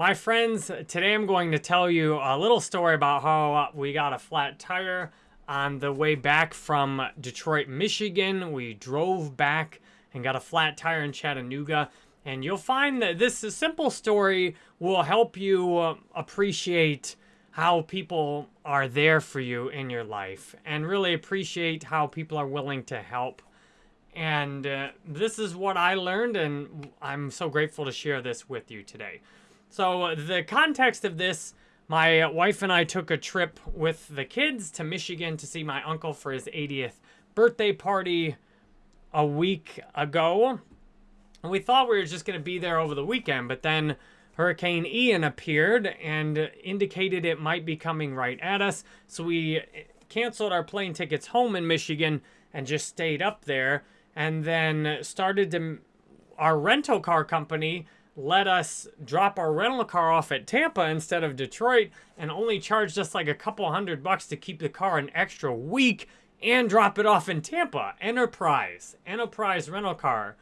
My friends, today I'm going to tell you a little story about how we got a flat tire on the way back from Detroit, Michigan. We drove back and got a flat tire in Chattanooga. And you'll find that this simple story will help you uh, appreciate how people are there for you in your life and really appreciate how people are willing to help. And uh, this is what I learned, and I'm so grateful to share this with you today. So, uh, the context of this my wife and I took a trip with the kids to Michigan to see my uncle for his 80th birthday party a week ago. And we thought we were just going to be there over the weekend, but then Hurricane Ian appeared and indicated it might be coming right at us. So we eh, canceled our plane tickets home in Michigan and just stayed up there and then started to our rental car company let us drop our rental car off at Tampa instead of Detroit and only charged us like a couple hundred bucks to keep the car an extra week and drop it off in Tampa. Enterprise, Enterprise Rental Car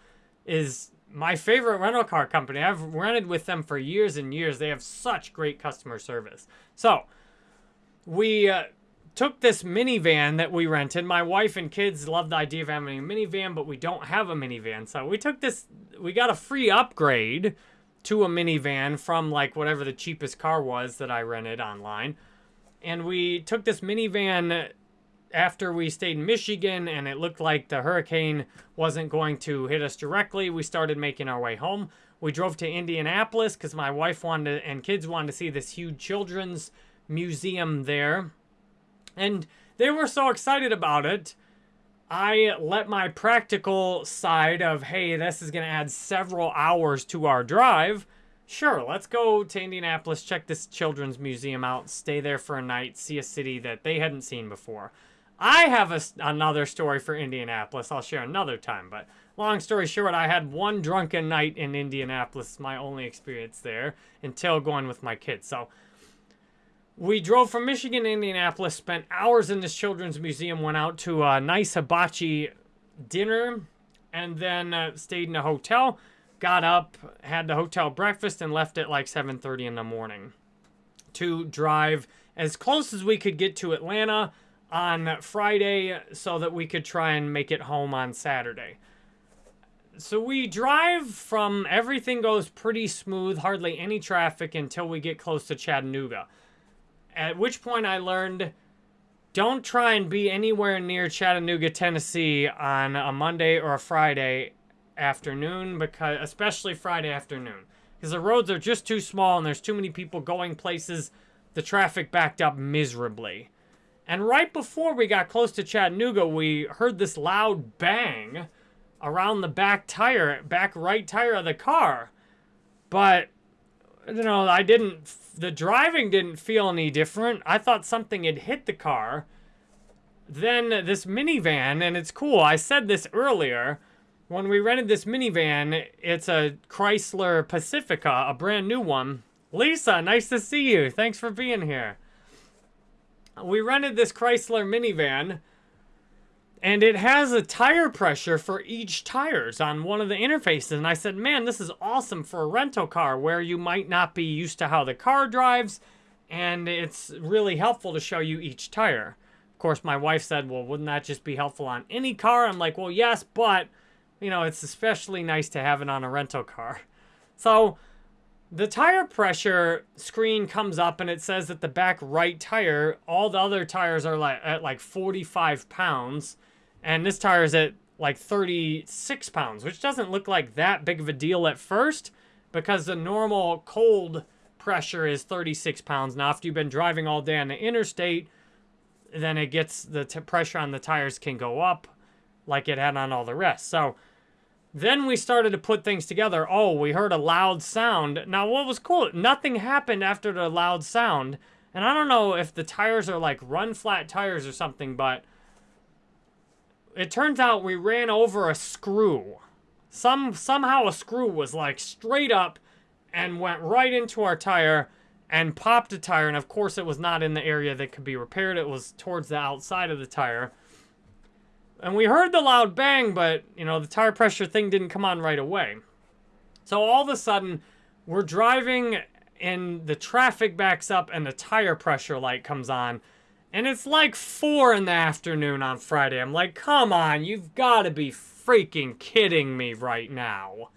is my favorite rental car company. I've rented with them for years and years. They have such great customer service. So, we uh, took this minivan that we rented. My wife and kids love the idea of having a minivan, but we don't have a minivan. So we took this, we got a free upgrade to a minivan from like whatever the cheapest car was that I rented online. And we took this minivan after we stayed in Michigan and it looked like the hurricane wasn't going to hit us directly. We started making our way home. We drove to Indianapolis because my wife wanted to, and kids wanted to see this huge children's museum there and they were so excited about it. I let my practical side of, hey, this is going to add several hours to our drive. Sure, let's go to Indianapolis, check this children's museum out, stay there for a night, see a city that they hadn't seen before. I have a, another story for Indianapolis I'll share another time, but long story short, I had one drunken night in Indianapolis, my only experience there, until going with my kids. So we drove from Michigan to Indianapolis, spent hours in this children's museum, went out to a nice hibachi dinner, and then uh, stayed in a hotel. Got up, had the hotel breakfast, and left at like 7.30 in the morning to drive as close as we could get to Atlanta on Friday so that we could try and make it home on Saturday. So we drive from everything goes pretty smooth, hardly any traffic until we get close to Chattanooga. At which point I learned don't try and be anywhere near Chattanooga, Tennessee on a Monday or a Friday afternoon, because especially Friday afternoon. Because the roads are just too small and there's too many people going places. The traffic backed up miserably. And right before we got close to Chattanooga, we heard this loud bang around the back tire, back right tire of the car. But you know, I didn't, the driving didn't feel any different. I thought something had hit the car. Then this minivan, and it's cool, I said this earlier, when we rented this minivan, it's a Chrysler Pacifica, a brand new one. Lisa, nice to see you. Thanks for being here. We rented this Chrysler minivan and it has a tire pressure for each tires on one of the interfaces. And I said, man, this is awesome for a rental car where you might not be used to how the car drives. And it's really helpful to show you each tire. Of course, my wife said, well, wouldn't that just be helpful on any car? I'm like, well, yes, but, you know, it's especially nice to have it on a rental car. So the tire pressure screen comes up and it says that the back right tire, all the other tires are like at like 45 pounds and this tire is at like 36 pounds, which doesn't look like that big of a deal at first because the normal cold pressure is 36 pounds. Now, after you've been driving all day on the interstate, then it gets the pressure on the tires can go up like it had on all the rest. So then we started to put things together. Oh, we heard a loud sound. Now, what was cool, nothing happened after the loud sound. And I don't know if the tires are like run flat tires or something, but it turns out we ran over a screw. Some Somehow a screw was like straight up and went right into our tire and popped a tire. And of course it was not in the area that could be repaired. It was towards the outside of the tire. And we heard the loud bang, but, you know, the tire pressure thing didn't come on right away. So all of a sudden, we're driving and the traffic backs up and the tire pressure light comes on. And it's like 4 in the afternoon on Friday. I'm like, come on, you've got to be freaking kidding me right now.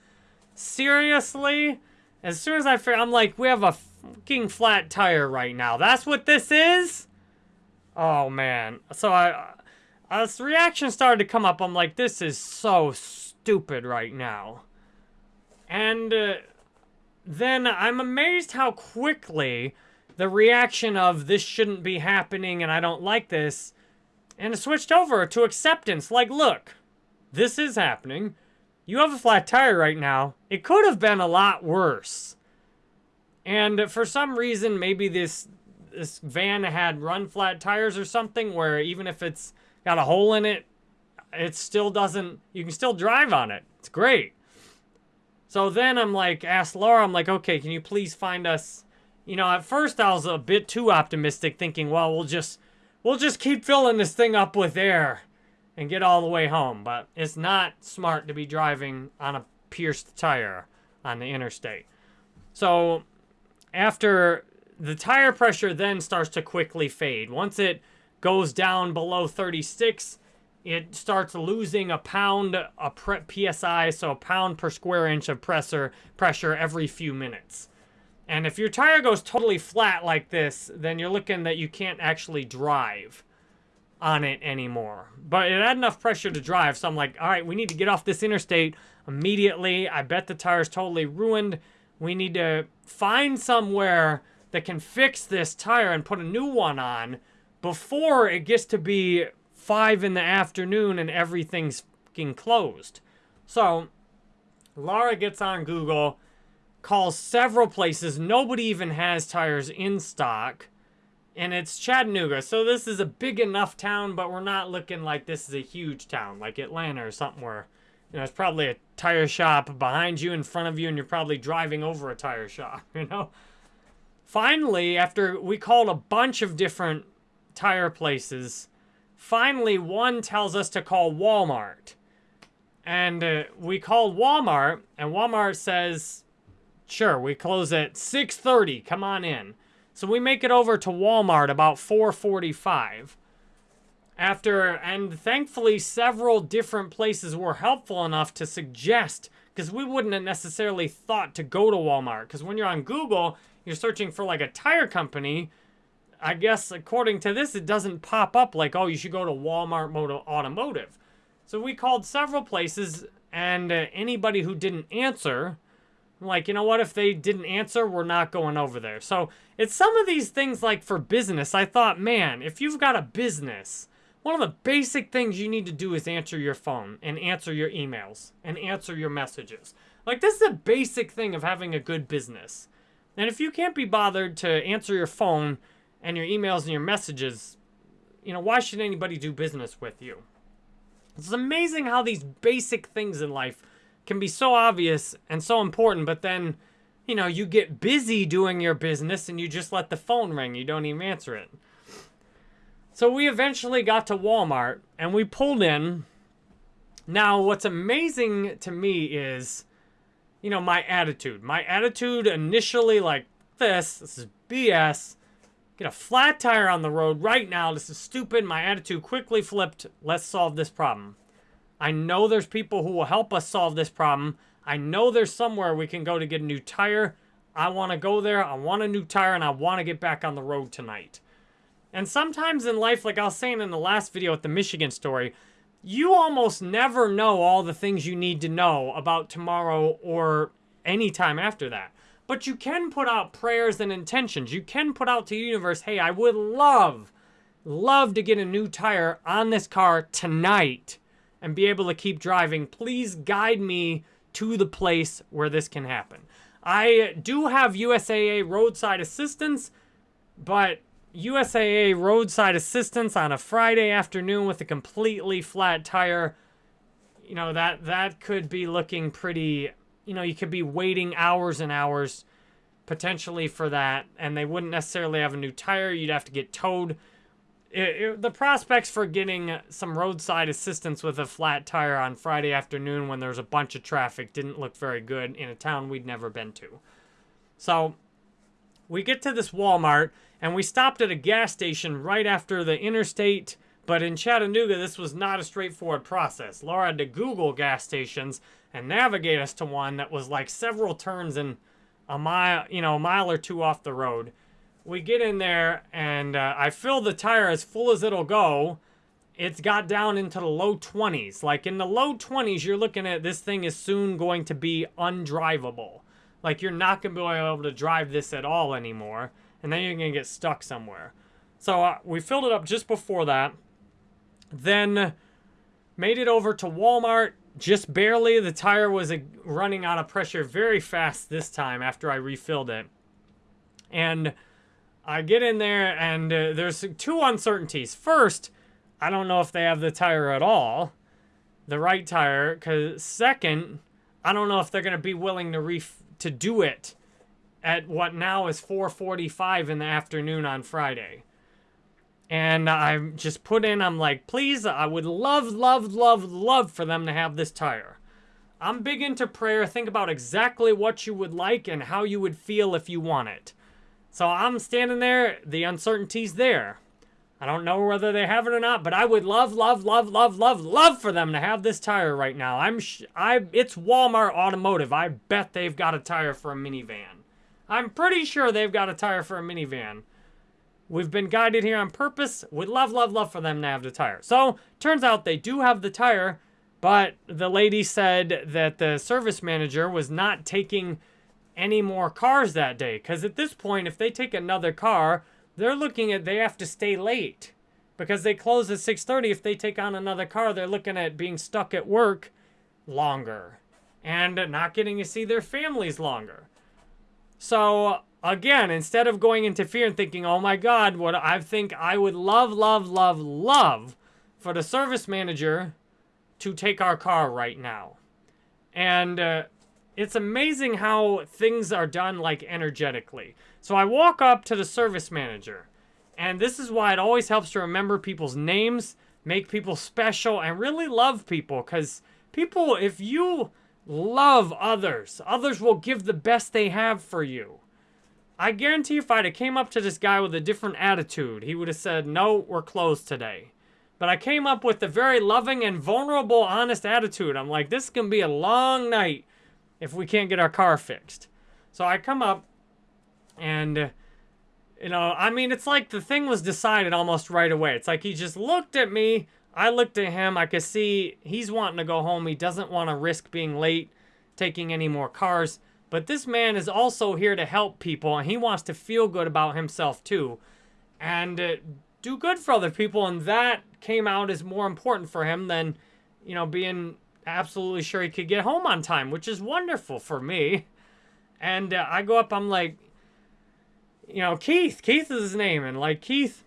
Seriously? As soon as I figure, I'm like, we have a fucking flat tire right now. That's what this is? Oh, man. So I, as the reaction started to come up, I'm like, this is so stupid right now. And uh, then I'm amazed how quickly the reaction of this shouldn't be happening and I don't like this, and it switched over to acceptance. Like, look, this is happening. You have a flat tire right now. It could have been a lot worse. And for some reason, maybe this this van had run flat tires or something where even if it's got a hole in it, it still doesn't, you can still drive on it. It's great. So then I'm like, asked Laura, I'm like, okay, can you please find us, you know, at first I was a bit too optimistic thinking, well, we'll just, we'll just keep filling this thing up with air and get all the way home. But it's not smart to be driving on a pierced tire on the interstate. So after the tire pressure then starts to quickly fade. Once it goes down below 36, it starts losing a pound a psi, so a pound per square inch of pressure pressure every few minutes. And if your tire goes totally flat like this, then you're looking that you can't actually drive on it anymore. But it had enough pressure to drive, so I'm like, all right, we need to get off this interstate immediately. I bet the tire's totally ruined. We need to find somewhere that can fix this tire and put a new one on before it gets to be 5 in the afternoon and everything's fucking closed. So, Laura gets on Google, calls several places. Nobody even has tires in stock. And it's Chattanooga. So this is a big enough town, but we're not looking like this is a huge town, like Atlanta or something where, you know, it's probably a tire shop behind you, in front of you, and you're probably driving over a tire shop, you know? Finally, after we called a bunch of different tire places, finally one tells us to call Walmart. And uh, we called Walmart, and Walmart says, sure, we close at 6.30, come on in. So we make it over to Walmart about 4.45. After, and thankfully several different places were helpful enough to suggest, because we wouldn't have necessarily thought to go to Walmart. Because when you're on Google, you're searching for like a tire company, I guess according to this, it doesn't pop up like, oh, you should go to Walmart Moto Automotive. So we called several places, and uh, anybody who didn't answer, like, you know what, if they didn't answer, we're not going over there. So it's some of these things like for business, I thought, man, if you've got a business, one of the basic things you need to do is answer your phone and answer your emails and answer your messages. Like, this is a basic thing of having a good business. And if you can't be bothered to answer your phone and your emails and your messages, you know, why should anybody do business with you? It's amazing how these basic things in life can be so obvious and so important, but then, you know, you get busy doing your business and you just let the phone ring. You don't even answer it. So we eventually got to Walmart and we pulled in. Now, what's amazing to me is you know, my attitude. My attitude initially like this, this is BS. Get a flat tire on the road right now. This is stupid. My attitude quickly flipped. Let's solve this problem. I know there's people who will help us solve this problem. I know there's somewhere we can go to get a new tire. I want to go there. I want a new tire and I want to get back on the road tonight. And sometimes in life, like I was saying in the last video with the Michigan story, you almost never know all the things you need to know about tomorrow or any time after that. But you can put out prayers and intentions. You can put out to the universe, hey, I would love, love to get a new tire on this car tonight and be able to keep driving. Please guide me to the place where this can happen. I do have USAA roadside assistance, but USAA roadside assistance on a Friday afternoon with a completely flat tire, you know, that, that could be looking pretty, you know, you could be waiting hours and hours potentially for that, and they wouldn't necessarily have a new tire. You'd have to get towed. It, it, the prospects for getting some roadside assistance with a flat tire on Friday afternoon when there's a bunch of traffic didn't look very good in a town we'd never been to. So we get to this Walmart and we stopped at a gas station right after the interstate. But in Chattanooga, this was not a straightforward process. Laura had to Google gas stations and navigate us to one that was like several turns and a mile, you know, a mile or two off the road. We get in there and uh, I fill the tire as full as it'll go. It's got down into the low 20s. Like in the low 20s, you're looking at this thing is soon going to be undrivable. Like you're not going to be able to drive this at all anymore. And then you're going to get stuck somewhere. So uh, we filled it up just before that. Then made it over to Walmart just barely. The tire was running out of pressure very fast this time after I refilled it. And I get in there and uh, there's two uncertainties. First, I don't know if they have the tire at all, the right tire. Cause second, I don't know if they're gonna be willing to ref to do it at what now is 4:45 in the afternoon on Friday. And I just put in, I'm like, please, I would love, love, love, love for them to have this tire. I'm big into prayer. Think about exactly what you would like and how you would feel if you want it. So I'm standing there, the uncertainty's there. I don't know whether they have it or not, but I would love, love, love, love, love, love for them to have this tire right now. I'm, I, it's Walmart Automotive. I bet they've got a tire for a minivan. I'm pretty sure they've got a tire for a minivan. We've been guided here on purpose. Would love, love, love for them to have the tire. So, turns out they do have the tire, but the lady said that the service manager was not taking any more cars that day. Because at this point, if they take another car, they're looking at they have to stay late. Because they close at 6.30. If they take on another car, they're looking at being stuck at work longer. And not getting to see their families longer. So again, instead of going into fear and thinking, oh my God, what I think I would love, love, love, love for the service manager to take our car right now. And uh, it's amazing how things are done like energetically. So I walk up to the service manager. And this is why it always helps to remember people's names, make people special, and really love people. Because people, if you love others, others will give the best they have for you. I guarantee if I'd have came up to this guy with a different attitude, he would have said, no, we're closed today. But I came up with a very loving and vulnerable, honest attitude. I'm like, this can be a long night if we can't get our car fixed. So I come up and, you know, I mean, it's like the thing was decided almost right away. It's like he just looked at me. I looked at him. I could see he's wanting to go home. He doesn't want to risk being late, taking any more cars. But this man is also here to help people, and he wants to feel good about himself too, and uh, do good for other people. And that came out as more important for him than, you know, being absolutely sure he could get home on time, which is wonderful for me. And uh, I go up, I'm like, you know, Keith, Keith is his name, and like Keith,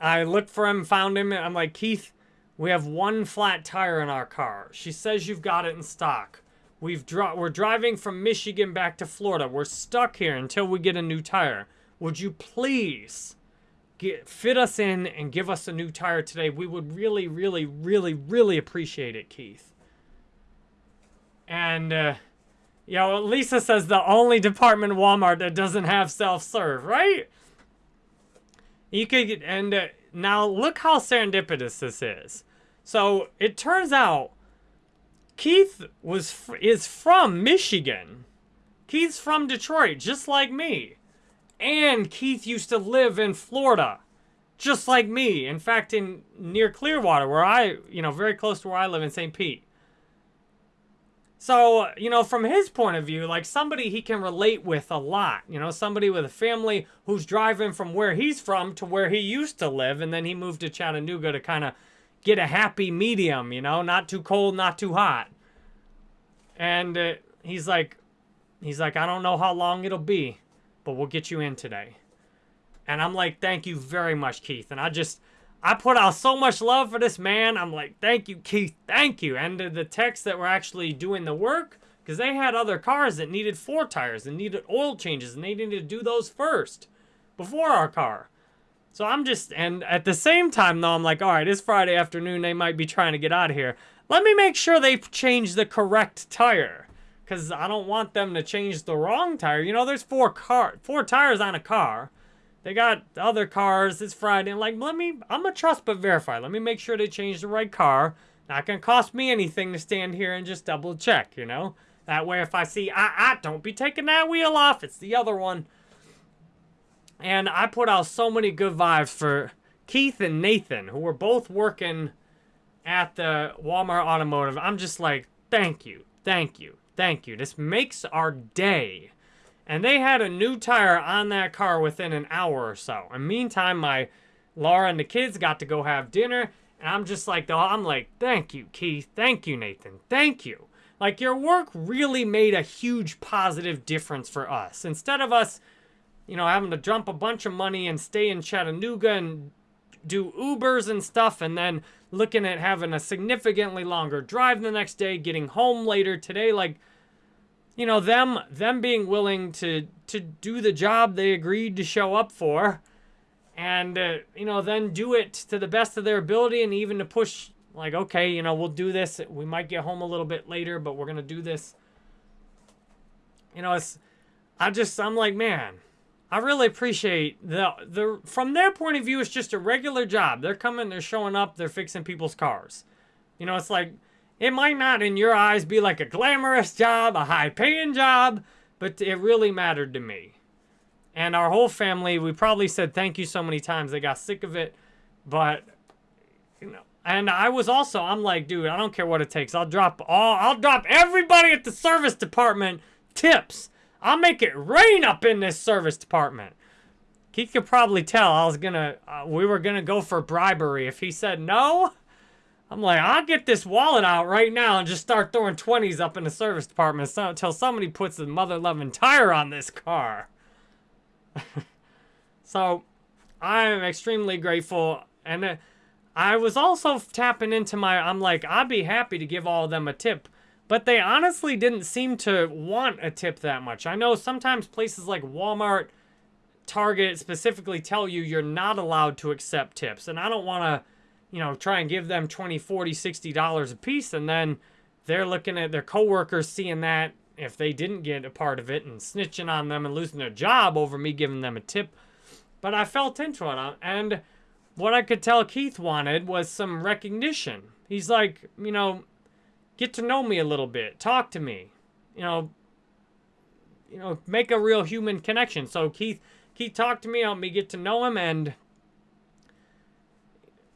I looked for him, found him, and I'm like, Keith, we have one flat tire in our car. She says you've got it in stock. We've dri we're driving from Michigan back to Florida. We're stuck here until we get a new tire. Would you please get, fit us in and give us a new tire today? We would really, really, really, really appreciate it, Keith. And, uh, you know, Lisa says the only department Walmart that doesn't have self-serve, right? You could and uh, now look how serendipitous this is. So it turns out Keith was is from Michigan. Keith's from Detroit, just like me. And Keith used to live in Florida, just like me. In fact, in near Clearwater, where I, you know, very close to where I live in St. Pete. So, you know, from his point of view, like somebody he can relate with a lot. You know, somebody with a family who's driving from where he's from to where he used to live, and then he moved to Chattanooga to kind of get a happy medium, you know, not too cold, not too hot. And uh, he's like, he's like, I don't know how long it'll be, but we'll get you in today. And I'm like, thank you very much, Keith. And I just, I put out so much love for this man. I'm like, thank you, Keith, thank you. And the techs that were actually doing the work, because they had other cars that needed four tires and needed oil changes, and they needed to do those first before our car. So I'm just, and at the same time, though, I'm like, all right, it's Friday afternoon. They might be trying to get out of here. Let me make sure they change the correct tire. Because I don't want them to change the wrong tire. You know, there's four car, four tires on a car. They got other cars. It's Friday. Like, let me, I'm gonna trust but verify. Let me make sure they change the right car. Not gonna cost me anything to stand here and just double check, you know? That way, if I see, ah, ah, don't be taking that wheel off. It's the other one. And I put out so many good vibes for Keith and Nathan, who were both working at the Walmart Automotive. I'm just like, thank you, thank you, thank you. This makes our day. And they had a new tire on that car within an hour or so. And meantime, my Laura and the kids got to go have dinner. And I'm just like, I'm like, thank you, Keith. Thank you, Nathan. Thank you. Like, your work really made a huge positive difference for us. Instead of us, you know, having to dump a bunch of money and stay in Chattanooga and do Ubers and stuff, and then looking at having a significantly longer drive the next day, getting home later today, like, you know, them them being willing to to do the job they agreed to show up for, and uh, you know, then do it to the best of their ability, and even to push like, okay, you know, we'll do this. We might get home a little bit later, but we're gonna do this. You know, it's I just I'm like, man, I really appreciate the the from their point of view, it's just a regular job. They're coming, they're showing up, they're fixing people's cars. You know, it's like it might not in your eyes be like a glamorous job, a high paying job, but it really mattered to me. And our whole family, we probably said thank you so many times. They got sick of it, but you know, and I was also, I'm like, dude, I don't care what it takes. I'll drop all, I'll drop everybody at the service department tips I'll make it rain up in this service department. He could probably tell I was gonna, uh, we were gonna go for bribery. If he said no, I'm like, I'll get this wallet out right now and just start throwing 20s up in the service department until somebody puts a mother-loving tire on this car. so, I'm extremely grateful. And uh, I was also tapping into my, I'm like, I'd be happy to give all of them a tip but they honestly didn't seem to want a tip that much. I know sometimes places like Walmart, Target specifically tell you you're not allowed to accept tips. And I don't want to, you know, try and give them 20, 40, 60 dollars a piece and then they're looking at their coworkers seeing that if they didn't get a part of it and snitching on them and losing their job over me giving them a tip. But I felt into it. Uh, and what I could tell Keith wanted was some recognition. He's like, you know, get to know me a little bit, talk to me, you know, you know, make a real human connection. So Keith, Keith talked to me, helped me get to know him, and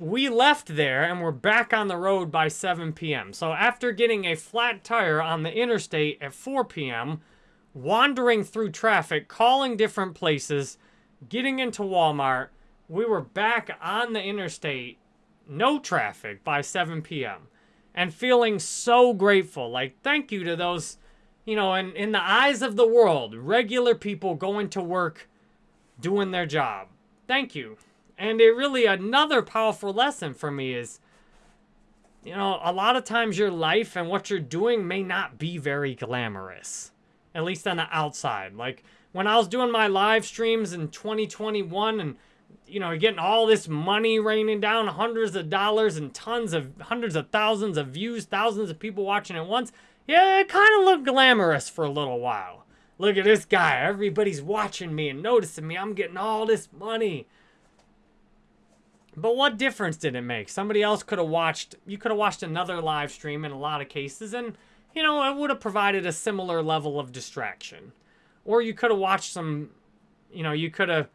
we left there and we're back on the road by 7 p.m. So after getting a flat tire on the interstate at 4 p.m., wandering through traffic, calling different places, getting into Walmart, we were back on the interstate, no traffic by 7 p.m and feeling so grateful. Like, thank you to those, you know, in, in the eyes of the world, regular people going to work, doing their job. Thank you. And it really, another powerful lesson for me is, you know, a lot of times your life and what you're doing may not be very glamorous, at least on the outside. Like, when I was doing my live streams in 2021 and you know, getting all this money raining down, hundreds of dollars and tons of, hundreds of thousands of views, thousands of people watching at once, yeah, it kind of looked glamorous for a little while. Look at this guy. Everybody's watching me and noticing me. I'm getting all this money. But what difference did it make? Somebody else could have watched, you could have watched another live stream in a lot of cases, and, you know, it would have provided a similar level of distraction. Or you could have watched some, you know, you could have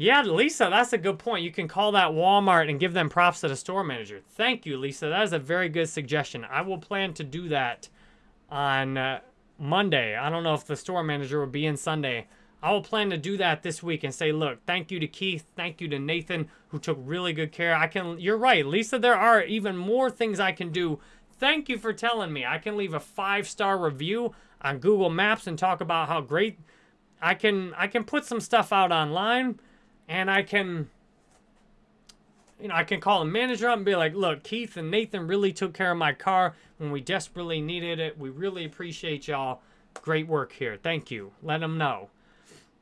yeah, Lisa, that's a good point. You can call that Walmart and give them props to the store manager. Thank you, Lisa. That is a very good suggestion. I will plan to do that on uh, Monday. I don't know if the store manager will be in Sunday. I will plan to do that this week and say, look, thank you to Keith, thank you to Nathan, who took really good care. I can, you're right, Lisa, there are even more things I can do. Thank you for telling me. I can leave a five-star review on Google Maps and talk about how great I can, I can put some stuff out online and I can, you know, I can call a manager up and be like, look, Keith and Nathan really took care of my car when we desperately needed it. We really appreciate y'all. Great work here. Thank you. Let them know.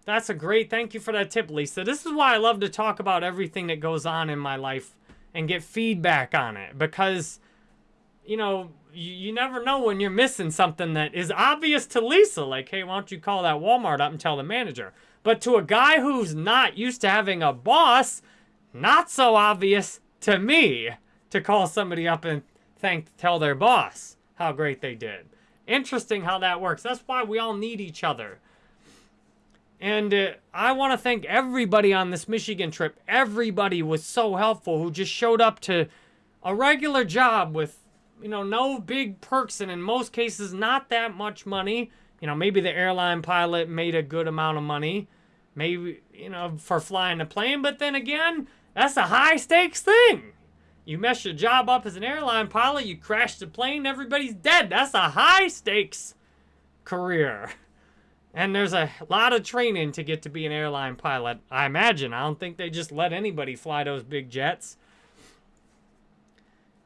That's a great, thank you for that tip, Lisa. This is why I love to talk about everything that goes on in my life and get feedback on it because you know, you, you never know when you're missing something that is obvious to Lisa. Like, hey, why don't you call that Walmart up and tell the manager? But to a guy who's not used to having a boss, not so obvious to me to call somebody up and thank, tell their boss how great they did. Interesting how that works. That's why we all need each other. And uh, I want to thank everybody on this Michigan trip. Everybody was so helpful who just showed up to a regular job with, you know, no big perks and in most cases not that much money. You know, maybe the airline pilot made a good amount of money, maybe, you know, for flying a plane. But then again, that's a high stakes thing. You mess your job up as an airline pilot, you crash the plane, everybody's dead. That's a high stakes career. And there's a lot of training to get to be an airline pilot, I imagine. I don't think they just let anybody fly those big jets.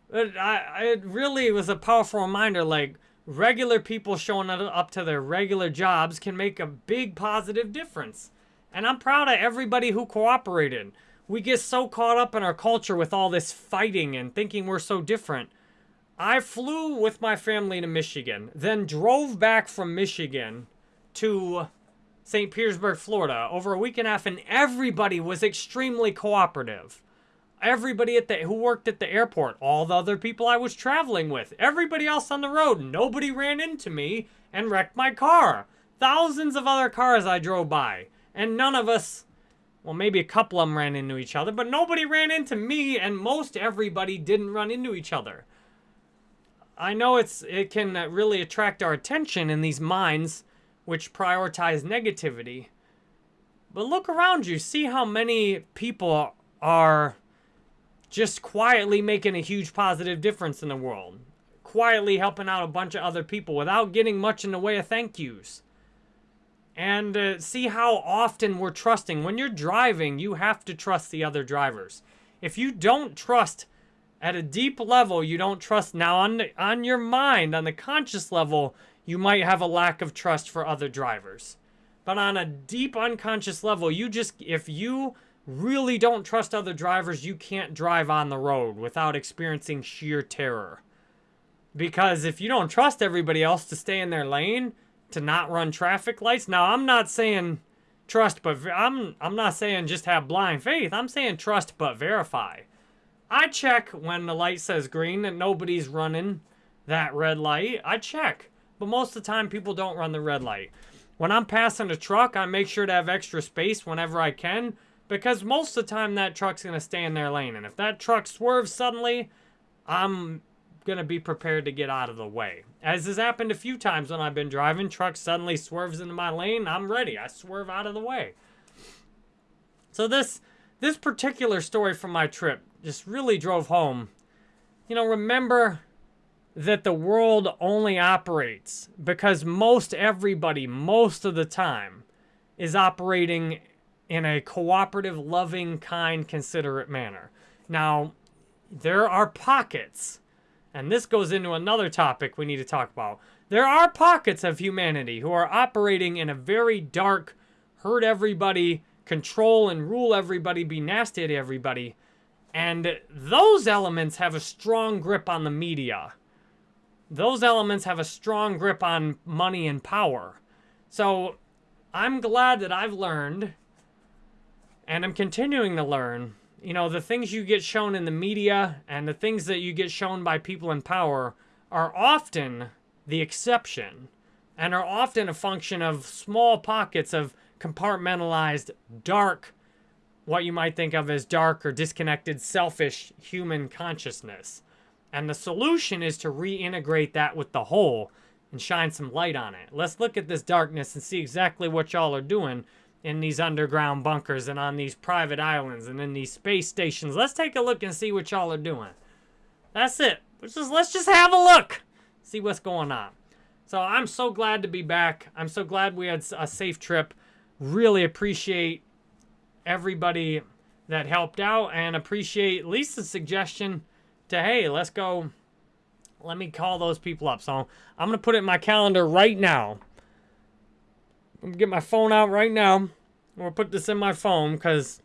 But I, it really was a powerful reminder, like, regular people showing up to their regular jobs can make a big positive difference. And I'm proud of everybody who cooperated. We get so caught up in our culture with all this fighting and thinking we're so different. I flew with my family to Michigan, then drove back from Michigan to St. Petersburg, Florida over a week and a half, and everybody was extremely cooperative. Everybody at the who worked at the airport, all the other people I was traveling with, everybody else on the road, nobody ran into me and wrecked my car. Thousands of other cars I drove by, and none of us, well, maybe a couple of them ran into each other, but nobody ran into me, and most everybody didn't run into each other. I know it's it can really attract our attention in these minds which prioritize negativity. But look around you, see how many people are just quietly making a huge positive difference in the world. Quietly helping out a bunch of other people without getting much in the way of thank yous. And uh, see how often we're trusting. When you're driving, you have to trust the other drivers. If you don't trust at a deep level, you don't trust now on, on your mind, on the conscious level, you might have a lack of trust for other drivers. But on a deep unconscious level, you just, if you really don't trust other drivers, you can't drive on the road without experiencing sheer terror. Because if you don't trust everybody else to stay in their lane, to not run traffic lights, now I'm not saying trust, but I'm, I'm not saying just have blind faith. I'm saying trust, but verify. I check when the light says green that nobody's running that red light. I check. But most of the time, people don't run the red light. When I'm passing a truck, I make sure to have extra space whenever I can because most of the time that truck's going to stay in their lane. And if that truck swerves suddenly, I'm going to be prepared to get out of the way. As has happened a few times when I've been driving, truck suddenly swerves into my lane, I'm ready. I swerve out of the way. So this this particular story from my trip just really drove home. You know, remember that the world only operates because most everybody, most of the time, is operating in a cooperative, loving, kind, considerate manner. Now, there are pockets, and this goes into another topic we need to talk about. There are pockets of humanity who are operating in a very dark, hurt everybody, control and rule everybody, be nasty to everybody. And those elements have a strong grip on the media those elements have a strong grip on money and power. So I'm glad that I've learned, and I'm continuing to learn, you know, the things you get shown in the media and the things that you get shown by people in power are often the exception and are often a function of small pockets of compartmentalized, dark, what you might think of as dark or disconnected, selfish human consciousness. And the solution is to reintegrate that with the whole and shine some light on it. Let's look at this darkness and see exactly what y'all are doing in these underground bunkers and on these private islands and in these space stations. Let's take a look and see what y'all are doing. That's it. Let's just, let's just have a look. See what's going on. So I'm so glad to be back. I'm so glad we had a safe trip. Really appreciate everybody that helped out and appreciate Lisa's suggestion to, hey, let's go. Let me call those people up. So I'm going to put it in my calendar right now. I'm going to get my phone out right now. Going to put this in my phone because,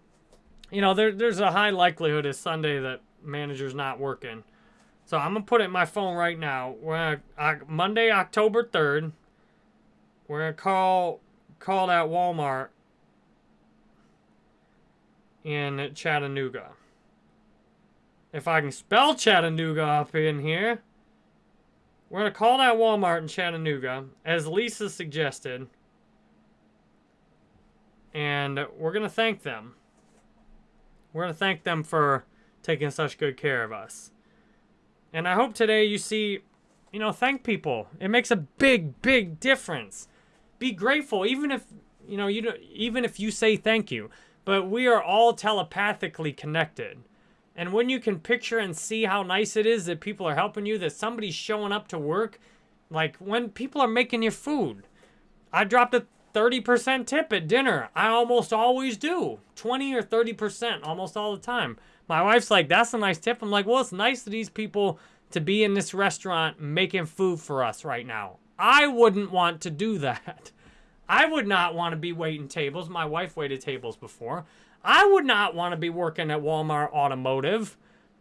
you know, there, there's a high likelihood it's Sunday that manager's not working. So I'm gonna put it in my phone right now. We're Monday, October 3rd. We're gonna call call that Walmart in Chattanooga. If I can spell Chattanooga up in here. We're going to call that Walmart in Chattanooga, as Lisa suggested. And we're going to thank them. We're going to thank them for taking such good care of us. And I hope today you see, you know, thank people. It makes a big, big difference. Be grateful, even if, you know, you don't, even if you say thank you. But we are all telepathically connected. And when you can picture and see how nice it is that people are helping you, that somebody's showing up to work, like when people are making your food. I dropped a 30% tip at dinner. I almost always do. 20 or 30% almost all the time. My wife's like, that's a nice tip. I'm like, well, it's nice of these people to be in this restaurant making food for us right now. I wouldn't want to do that. I would not want to be waiting tables. My wife waited tables before. I would not want to be working at Walmart Automotive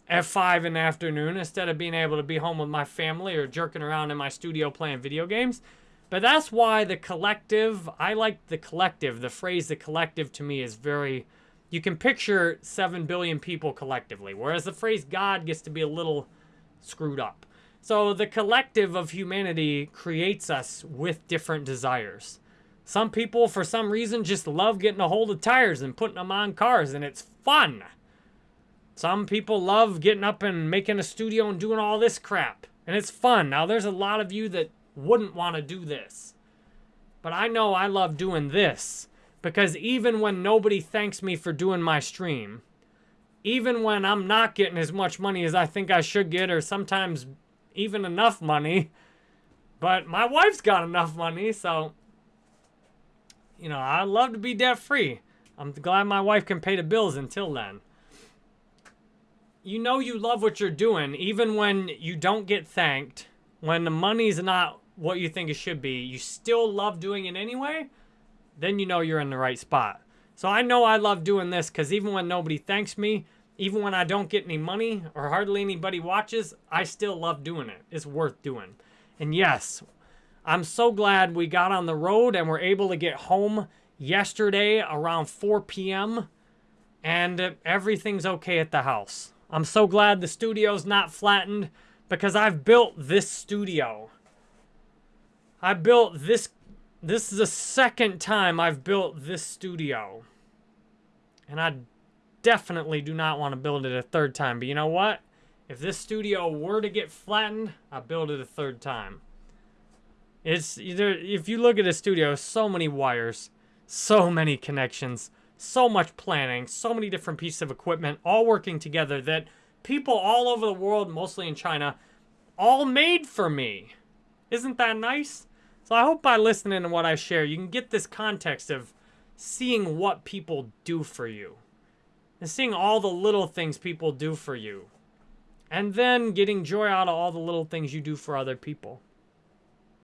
at 5 in the afternoon instead of being able to be home with my family or jerking around in my studio playing video games. But that's why the collective, I like the collective. The phrase the collective to me is very, you can picture 7 billion people collectively, whereas the phrase God gets to be a little screwed up. So the collective of humanity creates us with different desires. Some people, for some reason, just love getting a hold of tires and putting them on cars, and it's fun. Some people love getting up and making a studio and doing all this crap, and it's fun. Now, there's a lot of you that wouldn't want to do this. But I know I love doing this because even when nobody thanks me for doing my stream, even when I'm not getting as much money as I think I should get, or sometimes even enough money, but my wife's got enough money, so you know, I'd love to be debt free. I'm glad my wife can pay the bills until then. You know you love what you're doing, even when you don't get thanked, when the money's not what you think it should be, you still love doing it anyway, then you know you're in the right spot. So I know I love doing this because even when nobody thanks me, even when I don't get any money or hardly anybody watches, I still love doing it. It's worth doing. And yes, I'm so glad we got on the road and were able to get home yesterday around 4 p.m. and everything's okay at the house. I'm so glad the studio's not flattened because I've built this studio. I built this, this is the second time I've built this studio. And I definitely do not want to build it a third time. But you know what? If this studio were to get flattened, I'll build it a third time. It's either if you look at a studio, so many wires, so many connections, so much planning, so many different pieces of equipment all working together that people all over the world, mostly in China, all made for me. Isn't that nice? So I hope by listening to what I share, you can get this context of seeing what people do for you. And seeing all the little things people do for you. And then getting joy out of all the little things you do for other people.